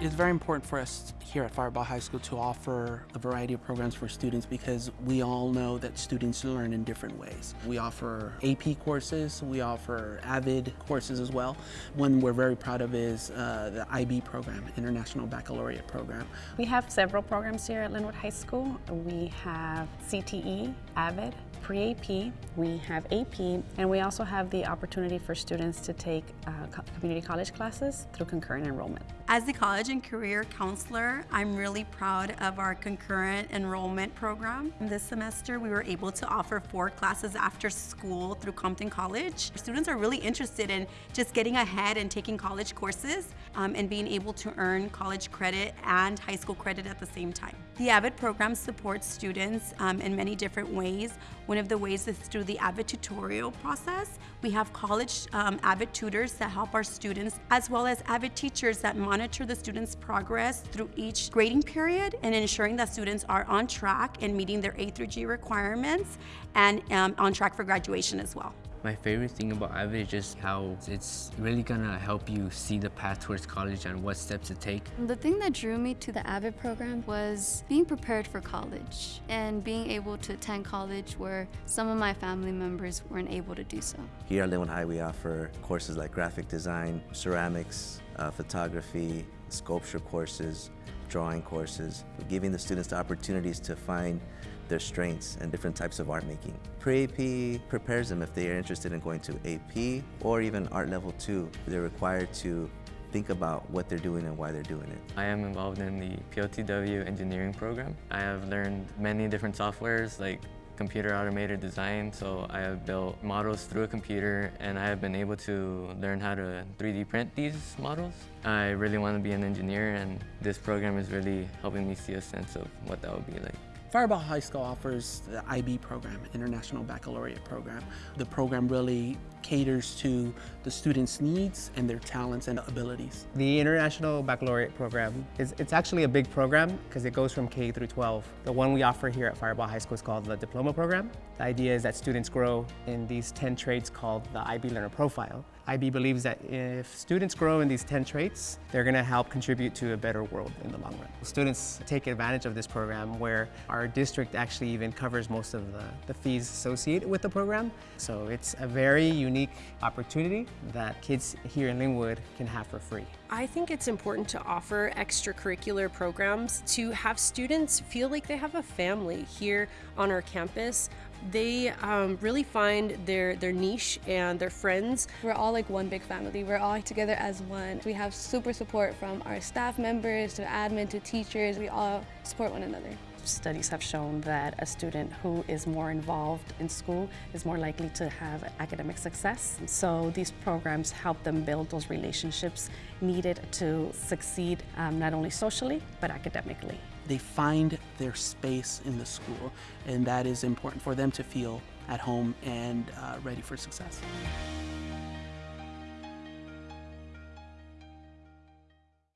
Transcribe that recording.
It's very important for us here at Firebaugh High School to offer a variety of programs for students because we all know that students learn in different ways. We offer AP courses, we offer AVID courses as well. One we're very proud of is uh, the IB program, International Baccalaureate Program. We have several programs here at Lynwood High School. We have CTE, AVID, pre-AP, we have AP, and we also have the opportunity for students to take uh, community college classes through concurrent enrollment. As the college and career counselor, I'm really proud of our concurrent enrollment program. This semester, we were able to offer four classes after school through Compton College. Students are really interested in just getting ahead and taking college courses um, and being able to earn college credit and high school credit at the same time. The AVID program supports students um, in many different ways. One of the ways is through the AVID tutorial process. We have college um, AVID tutors that help our students, as well as AVID teachers that monitor the students' progress through each grading period and ensuring that students are on track and meeting their A through G requirements and um, on track for graduation as well. My favorite thing about AVID is just how it's really gonna help you see the path towards college and what steps to take. The thing that drew me to the AVID program was being prepared for college and being able to attend college where some of my family members weren't able to do so. Here at Lynwood High we offer courses like graphic design, ceramics, uh, photography, sculpture courses, drawing courses, giving the students the opportunities to find their strengths and different types of art making. Pre-AP prepares them if they are interested in going to AP or even art level 2. They're required to think about what they're doing and why they're doing it. I am involved in the PLTW engineering program. I have learned many different softwares like computer automated design, so I have built models through a computer and I have been able to learn how to 3D print these models. I really want to be an engineer and this program is really helping me see a sense of what that would be like. Firebaugh High School offers the IB program, International Baccalaureate Program. The program really caters to the students' needs and their talents and abilities. The International Baccalaureate Program, is it's actually a big program because it goes from K through 12. The one we offer here at Firebaugh High School is called the Diploma Program. The idea is that students grow in these 10 traits called the IB Learner Profile. IB believes that if students grow in these 10 traits, they're going to help contribute to a better world in the long run. Students take advantage of this program where our district actually even covers most of the, the fees associated with the program. So it's a very unique opportunity that kids here in Lynwood can have for free. I think it's important to offer extracurricular programs to have students feel like they have a family here on our campus. They um, really find their, their niche and their friends. We're all like one big family. We're all together as one. We have super support from our staff members to admin to teachers. We all support one another. Studies have shown that a student who is more involved in school is more likely to have academic success. So these programs help them build those relationships needed to succeed um, not only socially, but academically. They find their space in the school, and that is important for them to feel at home and uh, ready for success.